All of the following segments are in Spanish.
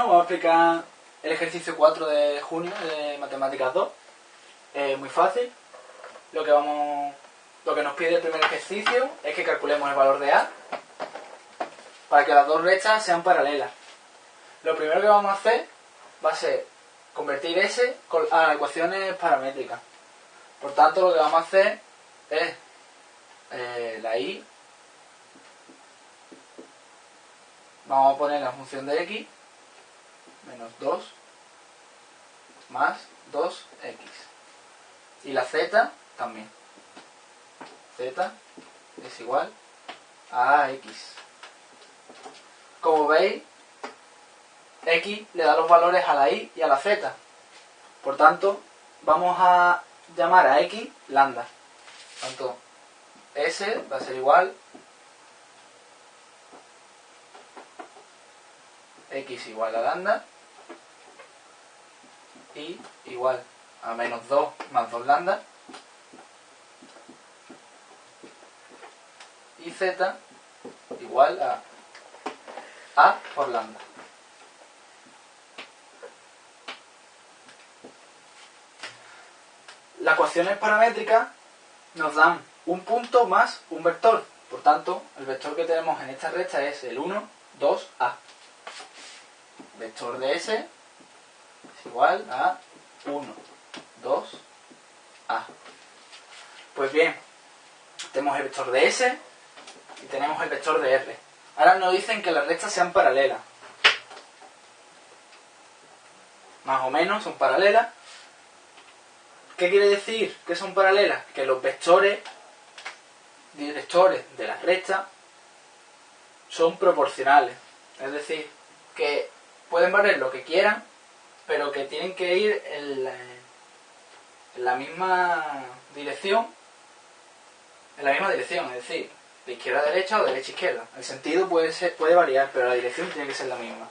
Vamos a explicar el ejercicio 4 de junio de Matemáticas 2. Es muy fácil. Lo que, vamos, lo que nos pide el primer ejercicio es que calculemos el valor de A para que las dos rectas sean paralelas. Lo primero que vamos a hacer va a ser convertir S a ecuaciones paramétricas. Por tanto, lo que vamos a hacer es eh, la I. Vamos a poner la función de X menos 2 más 2x. Y la z también. z es igual a x. Como veis, x le da los valores a la y y a la z. Por tanto, vamos a llamar a x lambda. Tanto s va a ser igual x igual a lambda y igual a menos 2 más 2 lambda y z igual a a por lambda. Las ecuaciones paramétricas nos dan un punto más un vector. Por tanto, el vector que tenemos en esta recta es el 1, 2, a. Vector de S igual a 1, 2, A. Pues bien, tenemos el vector de S y tenemos el vector de R. Ahora nos dicen que las rectas sean paralelas. Más o menos son paralelas. ¿Qué quiere decir que son paralelas? Que los vectores directores de las rectas son proporcionales. Es decir, que pueden valer lo que quieran pero que tienen que ir en la, misma dirección, en la misma dirección, es decir, de izquierda a derecha o de derecha a izquierda. El sentido puede, ser, puede variar, pero la dirección tiene que ser la misma.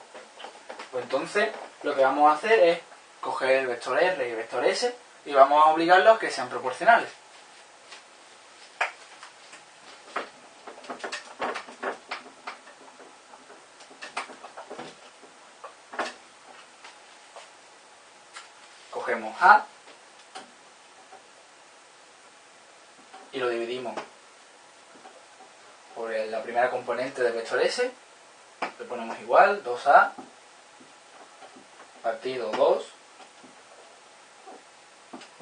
Pues entonces, lo que vamos a hacer es coger el vector R y el vector S y vamos a obligarlos a que sean proporcionales. Cogemos A y lo dividimos por la primera componente del vector S, le ponemos igual, 2A partido 2,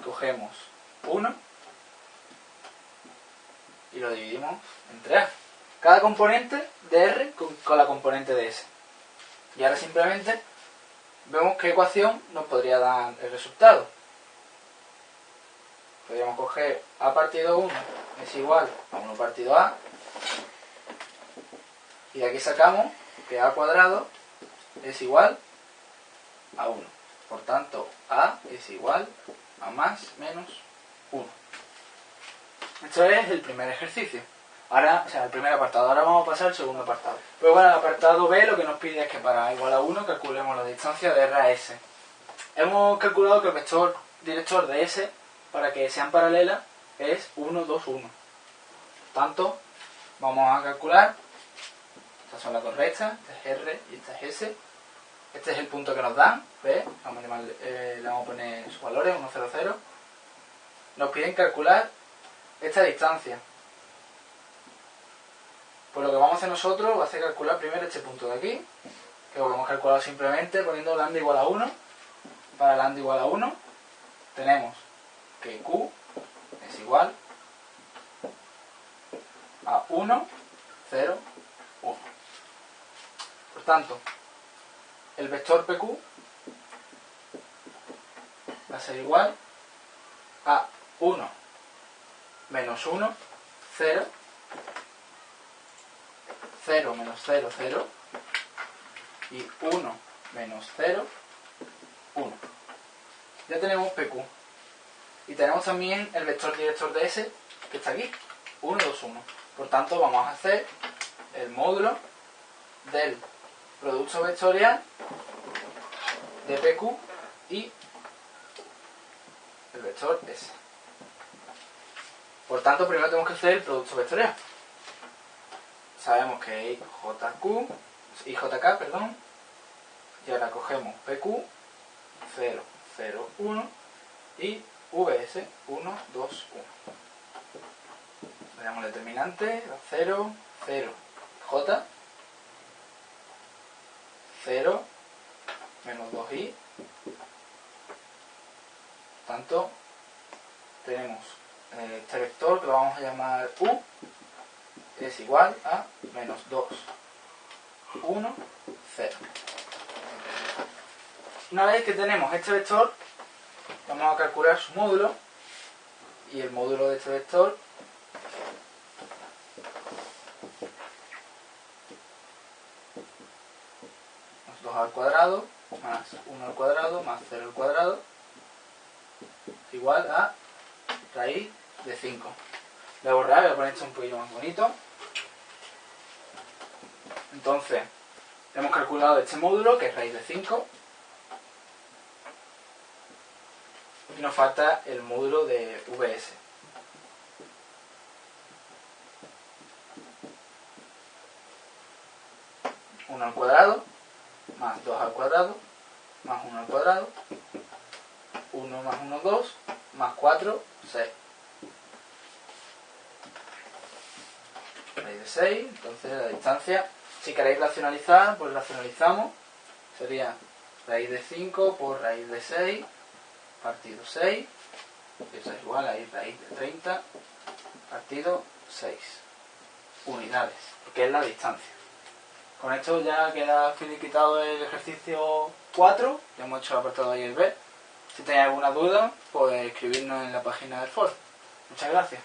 cogemos 1 y lo dividimos entre A. Cada componente de R con, con la componente de S. Y ahora simplemente vemos qué ecuación nos podría dar el resultado. Podríamos coger a partido 1 es igual a 1 partido a. Y de aquí sacamos que a cuadrado es igual a 1. Por tanto, a es igual a más menos 1. Esto es el primer ejercicio. Ahora, o sea, el primer apartado. Ahora vamos a pasar al segundo apartado. Pues bueno, el apartado B lo que nos pide es que para igual a 1 calculemos la distancia de R a S. Hemos calculado que el vector director de S, para que sean paralelas, es 1, 2, 1. Por tanto, vamos a calcular. Estas son las dos rectas, esta es R y esta es S. Este es el punto que nos dan, a eh, le vamos a poner sus valores, 1, 0, 0. Nos piden calcular esta distancia. Pues lo que vamos a hacer nosotros va a ser calcular primero este punto de aquí, que lo hemos calculado simplemente poniendo lambda igual a 1. Para lambda igual a 1 tenemos que q es igual a 1, 0, 1. Por tanto, el vector pq va a ser igual a 1 menos 1, 0, 0 menos 0, 0 y 1 menos 0, 1. Ya tenemos PQ. Y tenemos también el vector director de S, que está aquí, 1, 2, 1. Por tanto, vamos a hacer el módulo del producto vectorial de PQ y el vector S. Por tanto, primero tenemos que hacer el producto vectorial sabemos que JQ, IJK, perdón, Y ahora cogemos PQ, 0, 0, 1 y VS, 1, 2, 1. Le el determinante, 0, 0, J, 0, menos 2i. Tanto, tenemos eh, este vector que lo vamos a llamar U, es igual a menos 2, 1, 0. Una vez que tenemos este vector, vamos a calcular su módulo y el módulo de este vector es 2 al cuadrado más 1 al cuadrado más 0 al cuadrado igual a raíz de 5. Voy a borrar, voy a poner esto un poquito más bonito. Entonces, hemos calculado este módulo, que es raíz de 5. Y nos falta el módulo de VS. Uno al cuadrado, más 2 al cuadrado, más 1 al cuadrado, 1 más 1, 2, más 4, 6. Raíz de 6, entonces la distancia, si queréis racionalizar, pues racionalizamos. Sería raíz de 5 por raíz de 6, partido 6, eso es igual a raíz de 30, partido 6. Unidades, porque es la distancia. Con esto ya queda finiquitado el ejercicio 4, ya hemos hecho el apartado A y el B. Si tenéis alguna duda, pues escribirnos en la página del foro. Muchas gracias.